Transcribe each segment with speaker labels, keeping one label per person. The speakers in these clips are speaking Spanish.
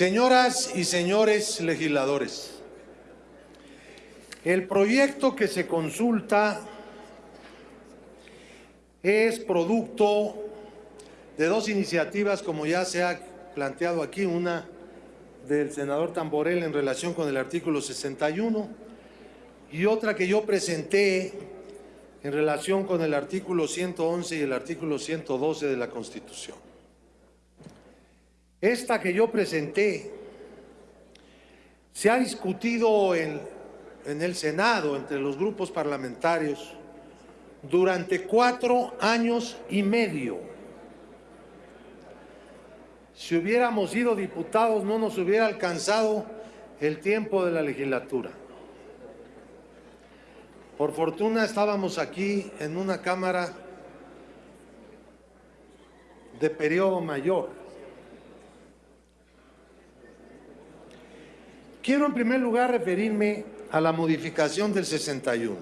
Speaker 1: Señoras y señores legisladores, el proyecto que se consulta es producto de dos iniciativas, como ya se ha planteado aquí, una del senador Tamborel en relación con el artículo 61 y otra que yo presenté en relación con el artículo 111 y el artículo 112 de la Constitución. Esta que yo presenté se ha discutido en, el Senado entre los grupos parlamentarios durante cuatro años y medio. Si hubiéramos sido diputados no nos hubiera alcanzado el tiempo de la legislatura. Por fortuna estábamos aquí en una Cámara de periodo mayor. Quiero en primer lugar referirme a la modificación del 61.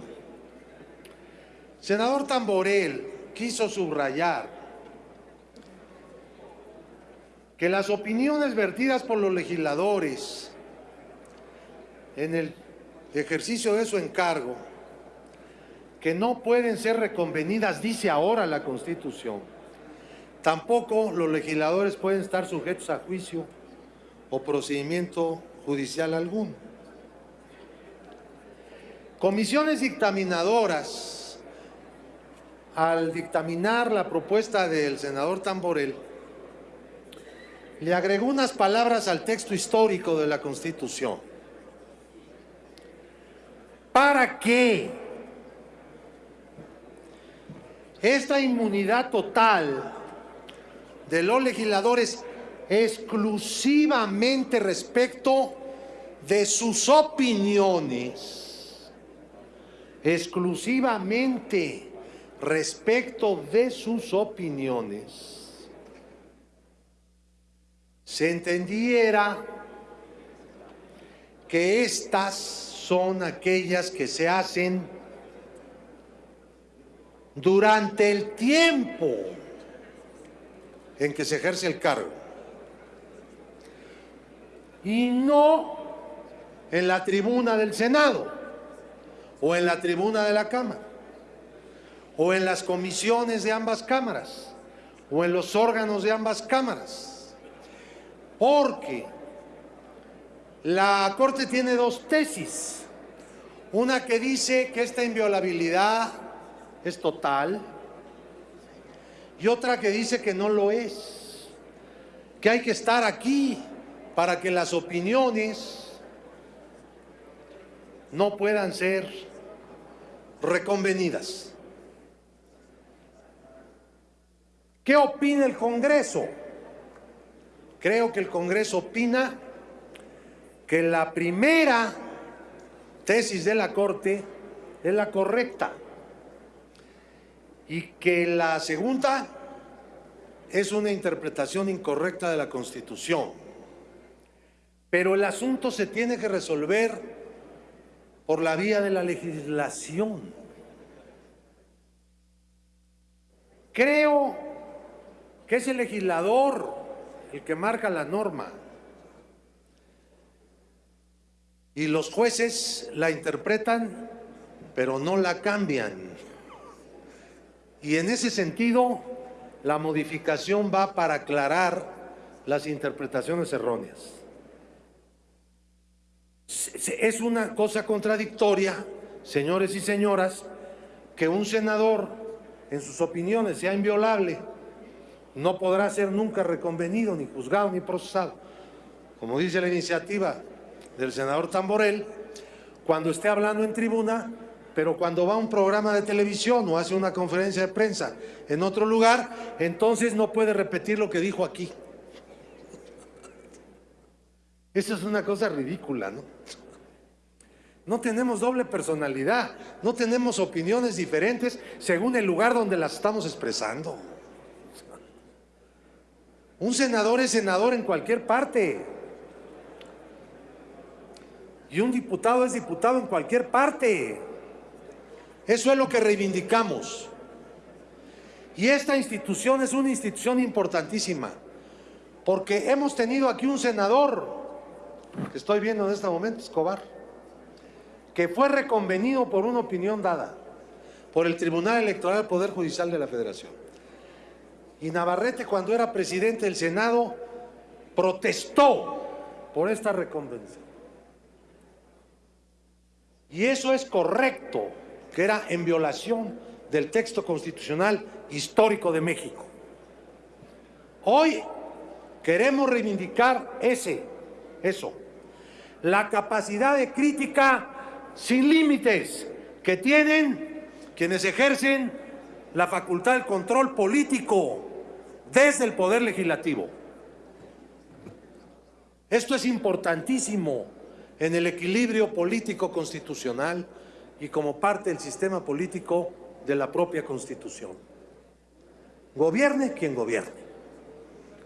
Speaker 1: Senador Tamborel quiso subrayar que las opiniones vertidas por los legisladores en el ejercicio de su encargo que no pueden ser reconvenidas, dice ahora la Constitución. Tampoco los legisladores pueden estar sujetos a juicio o procedimiento judicial alguno. Comisiones dictaminadoras, al dictaminar la propuesta del senador Tamborel, le agregó unas palabras al texto histórico de la Constitución. ¿Para qué? Esta inmunidad total de los legisladores exclusivamente respecto de sus opiniones, exclusivamente respecto de sus opiniones, se entendiera que estas son aquellas que se hacen durante el tiempo en que se ejerce el cargo. Y no en la tribuna del Senado o en la tribuna de la Cámara o en las comisiones de ambas cámaras o en los órganos de ambas cámaras. Porque la Corte tiene dos tesis. Una que dice que esta inviolabilidad es total, y otra que dice que no lo es, que hay que estar aquí para que las opiniones no puedan ser reconvenidas. ¿Qué opina el Congreso? Creo que el Congreso opina que la primera tesis de la Corte es la correcta y que la segunda es una interpretación incorrecta de la Constitución. Pero el asunto se tiene que resolver por la vía de la legislación. Creo que es el legislador el que marca la norma y los jueces la interpretan pero no la cambian. Y en ese sentido, la modificación va para aclarar las interpretaciones erróneas. Es una cosa contradictoria, señores y señoras, que un senador en sus opiniones sea inviolable, no podrá ser nunca reconvenido, ni juzgado, ni procesado. Como dice la iniciativa del senador Tamborel, cuando esté hablando en tribuna, pero cuando va a un programa de televisión o hace una conferencia de prensa en otro lugar, entonces no puede repetir lo que dijo aquí. Eso es una cosa ridícula, ¿no? No tenemos doble personalidad, no tenemos opiniones diferentes según el lugar donde las estamos expresando. Un senador es senador en cualquier parte. Y un diputado es diputado en cualquier parte. Eso es lo que reivindicamos. Y esta institución es una institución importantísima, Porque hemos tenido aquí un senador, que estoy viendo en este momento, Escobar, que fue reconvenido por una opinión dada por el Tribunal Electoral del Poder Judicial de la Federación. Y Navarrete, cuando era presidente del Senado, protestó por esta reconvención. Y eso es correcto, que era en violación del texto constitucional histórico de México. Hoy queremos reivindicar ese, eso, la capacidad de crítica sin límites que tienen quienes ejercen la facultad del control político desde el Poder Legislativo. Esto es importantísimo en el equilibrio político constitucional y como parte del sistema político de la propia Constitución. Gobierne quien gobierne,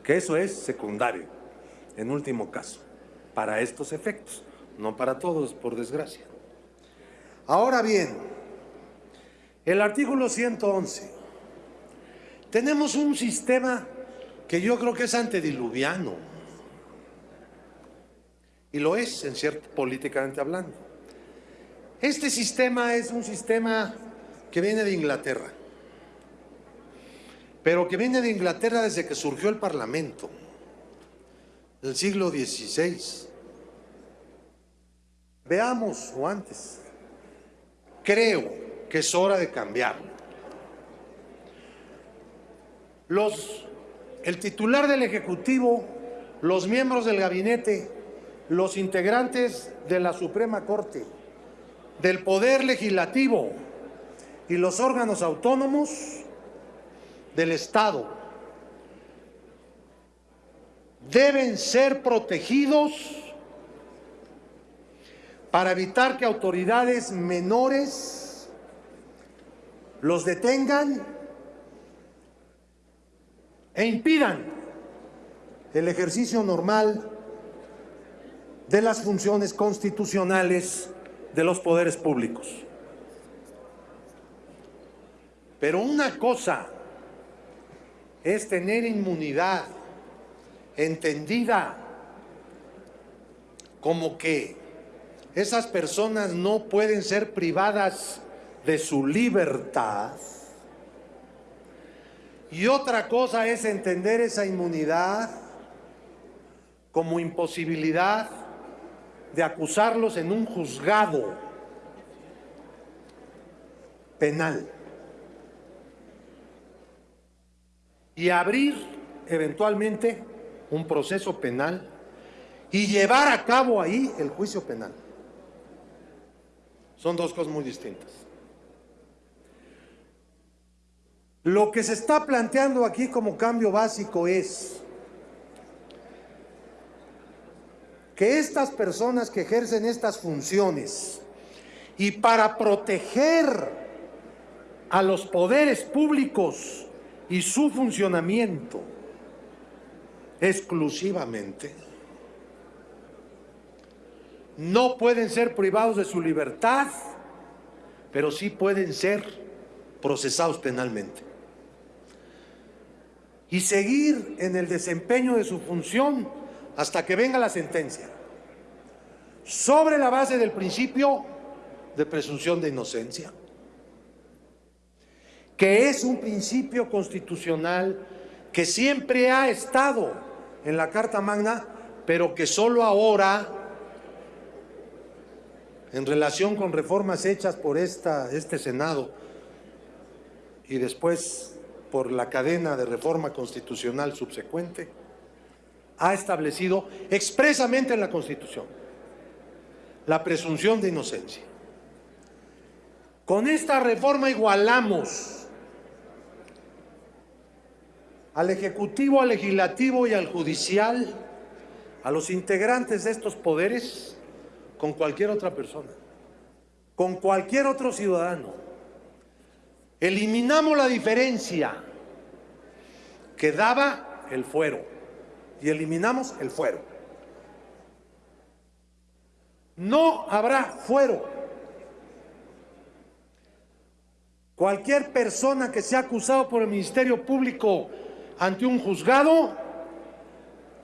Speaker 1: que eso es secundario, en último caso, para estos efectos, no para todos, por desgracia. Ahora bien, el artículo 111. Tenemos un sistema que yo creo que es antediluviano. Y lo es, en cierto, políticamente hablando. Este sistema es un sistema que viene de Inglaterra, pero que viene de Inglaterra desde que surgió el Parlamento, del siglo XVI. Veamos, o antes, creo que es hora de cambiarlo. Los, el titular del Ejecutivo, los miembros del gabinete, los integrantes de la Suprema Corte, del Poder Legislativo y los órganos autónomos del Estado deben ser protegidos para evitar que autoridades menores los detengan e impidan el ejercicio normal de las funciones constitucionales de los poderes públicos. Pero una cosa es tener inmunidad entendida como que esas personas no pueden ser privadas de su libertad. Y otra cosa es entender esa inmunidad como imposibilidad de acusarlos en un juzgado penal y abrir eventualmente un proceso penal y llevar a cabo ahí el juicio penal. Son dos cosas muy distintas. Lo que se está planteando aquí como cambio básico es que estas personas que ejercen estas funciones y para proteger a los poderes públicos y su funcionamiento exclusivamente, no pueden ser privados de su libertad, pero sí pueden ser procesados penalmente. Y seguir en el desempeño de su función hasta que venga la sentencia, sobre la base del principio de presunción de inocencia, que es un principio constitucional que siempre ha estado en la Carta Magna, pero que solo ahora, en relación con reformas hechas por esta, este Senado y después por la cadena de reforma constitucional subsecuente, ha establecido expresamente en la Constitución la presunción de inocencia. Con esta reforma igualamos al Ejecutivo, al Legislativo y al Judicial, a los integrantes de estos poderes, con cualquier otra persona, con cualquier otro ciudadano. Eliminamos la diferencia que daba el fuero y eliminamos el fuero. No habrá fuero. Cualquier persona que sea acusado por el Ministerio Público ante un juzgado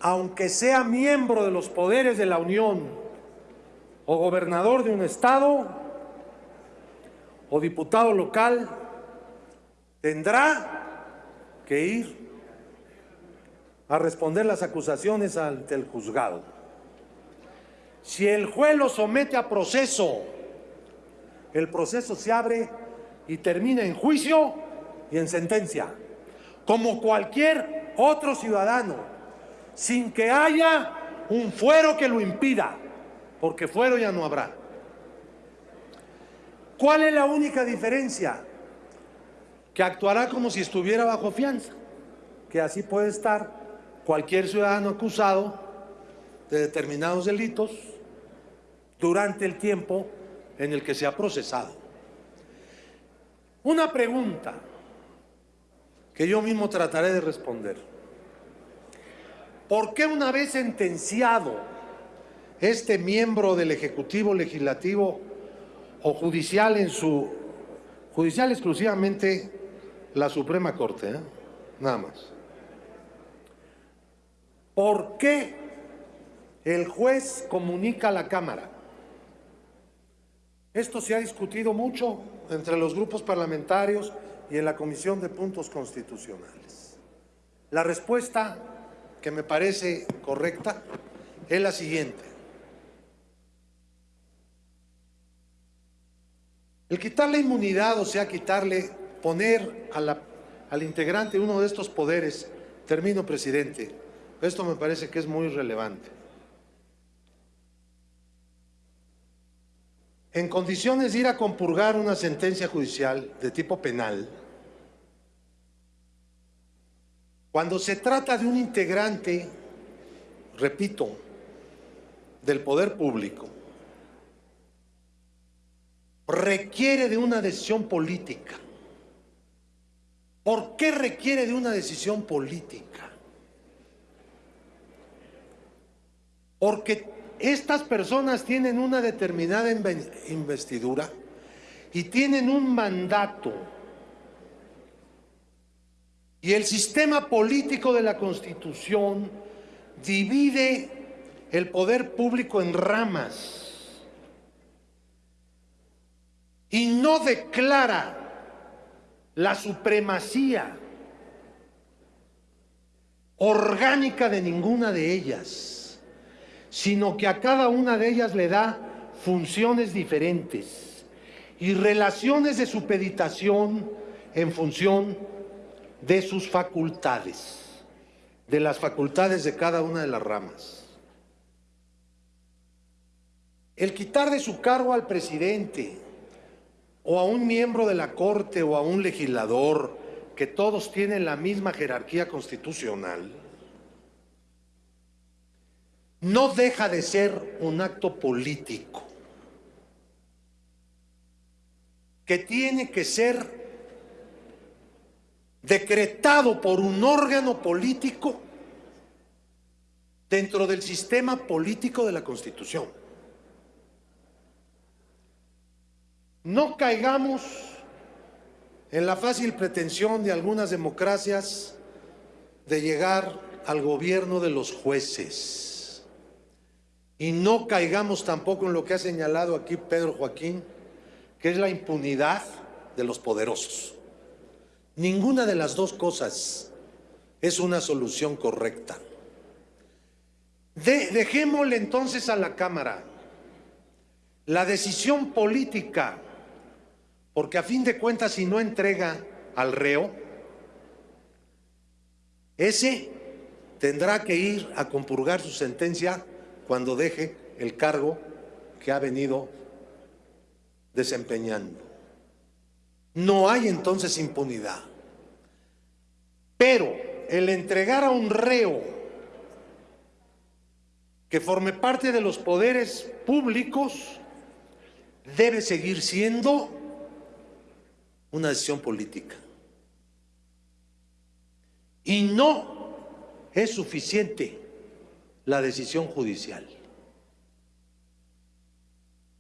Speaker 1: aunque sea miembro de los poderes de la Unión o gobernador de un estado o diputado local, tendrá que ir a responder las acusaciones ante el juzgado. Si el juez lo somete a proceso, el proceso se abre y termina en juicio y en sentencia, como cualquier otro ciudadano, sin que haya un fuero que lo impida, porque fuero ya no habrá. ¿Cuál es la única diferencia? Que actuará como si estuviera bajo fianza, que así puede estar cualquier ciudadano acusado de determinados delitos durante el tiempo en el que se ha procesado. Una pregunta que yo mismo trataré de responder. ¿Por qué una vez sentenciado este miembro del Ejecutivo Legislativo o judicial en su judicial exclusivamente la Suprema Corte, ¿eh? nada más? ¿Por qué el juez comunica a la Cámara? Esto se ha discutido mucho entre los grupos parlamentarios y en la Comisión de Puntos Constitucionales. La respuesta que me parece correcta es la siguiente. El quitarle inmunidad, o sea, quitarle, poner al integrante uno de estos poderes, termino, presidente, esto me parece que es muy relevante. En condiciones de ir a compurgar una sentencia judicial de tipo penal, cuando se trata de un integrante, repito, del poder público, requiere de una decisión política. ¿Por qué requiere de una decisión política? Porque estas personas tienen una determinada investidura y tienen un mandato. Y el sistema político de la Constitución divide el poder público en ramas y no declara la supremacía orgánica de ninguna de ellas sino que a cada una de ellas le da funciones diferentes y relaciones de supeditación en función de sus facultades, de las facultades de cada una de las ramas. El quitar de su cargo al presidente o a un miembro de la Corte o a un legislador, que todos tienen la misma jerarquía constitucional, no deja de ser un acto político que tiene que ser decretado por un órgano político dentro del sistema político de la Constitución. No caigamos en la fácil pretensión de algunas democracias de llegar al gobierno de los jueces. Y no caigamos tampoco en lo que ha señalado aquí Pedro Joaquín, que es la impunidad de los poderosos. Ninguna de las dos cosas es una solución correcta. dejémosle entonces a la Cámara la decisión política, porque a fin de cuentas si no entrega al reo, ese tendrá que ir a compurgar su sentencia cuando deje el cargo que ha venido desempeñando. No hay entonces impunidad. Pero el entregar a un reo que forme parte de los poderes públicos debe seguir siendo una decisión política. Y no es suficiente la decisión judicial.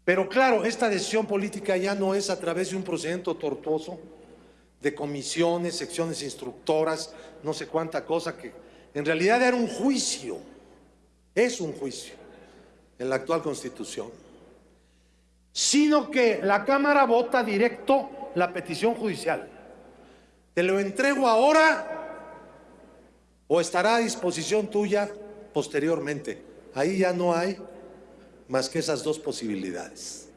Speaker 1: Pero claro, esta decisión política ya no es a través de un procedimiento tortuoso de comisiones, secciones instructoras, no sé cuánta cosa que En realidad era un juicio, es un juicio en la actual constitución, sino que la Cámara vota directo la petición judicial. Te lo entrego ahora o estará a disposición tuya posteriormente. Ahí ya no hay más que esas dos posibilidades.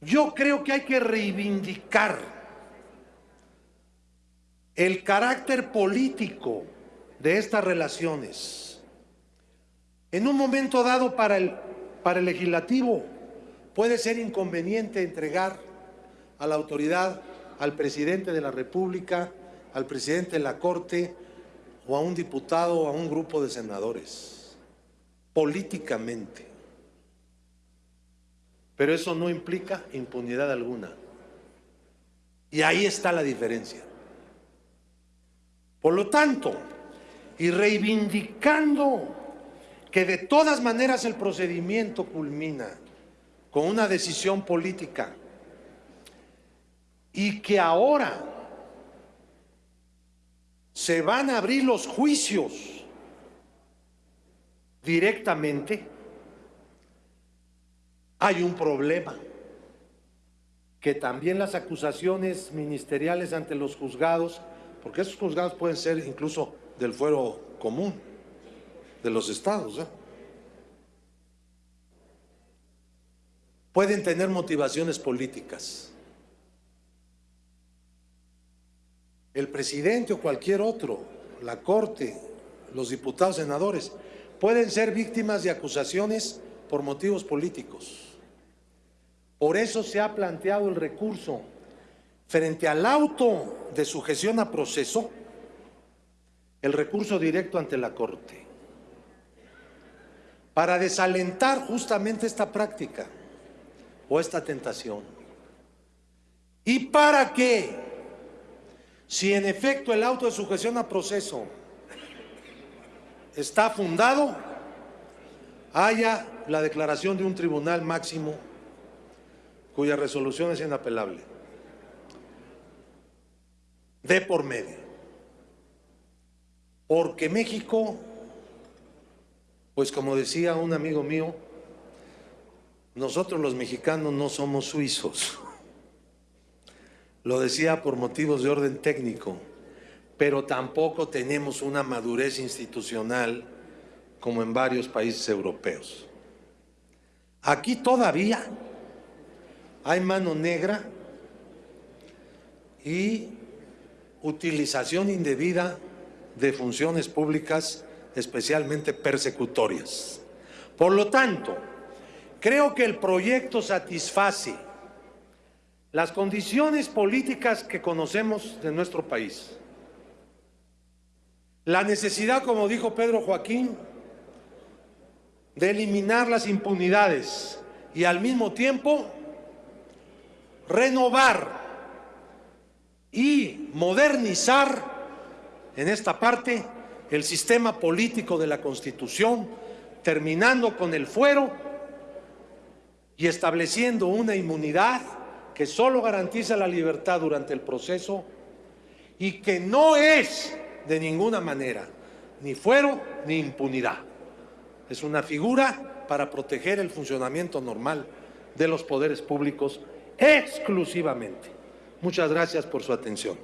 Speaker 1: Yo creo que hay que reivindicar el carácter político de estas relaciones. En un momento dado para el, para el legislativo puede ser inconveniente entregar a la autoridad, al presidente de la República, al presidente de la Corte o a un diputado o a un grupo de senadores, políticamente. Pero eso no implica impunidad alguna. Y ahí está la diferencia. Por lo tanto, y reivindicando que de todas maneras el procedimiento culmina con una decisión política y que ahora se van a abrir los juicios directamente, hay un problema, que también las acusaciones ministeriales ante los juzgados, porque esos juzgados pueden ser incluso del fuero común de los estados, ¿eh? pueden tener motivaciones políticas. El presidente o cualquier otro, la Corte, los diputados, senadores, pueden ser víctimas de acusaciones por motivos políticos. Por eso se ha planteado el recurso frente al auto de sujeción a proceso, el recurso directo ante la Corte, para desalentar justamente esta práctica o esta tentación. Y para que, si en efecto el auto de sujeción a proceso está fundado, haya la declaración de un tribunal máximo cuya resolución es inapelable. De por medio. Porque México, pues como decía un amigo mío, nosotros los mexicanos no somos suizos. Lo decía por motivos de orden técnico, pero tampoco tenemos una madurez institucional como en varios países europeos. Aquí todavía hay mano negra y utilización indebida de funciones públicas, especialmente persecutorias. Por lo tanto, creo que el proyecto satisface las condiciones políticas que conocemos de nuestro país. La necesidad, como dijo Pedro Joaquín, de eliminar las impunidades y al mismo tiempo renovar y modernizar en esta parte el sistema político de la Constitución, terminando con el fuero y estableciendo una inmunidad que solo garantiza la libertad durante el proceso y que no es de ninguna manera ni fuero ni impunidad. Es una figura para proteger el funcionamiento normal de los poderes públicos exclusivamente. Muchas gracias por su atención.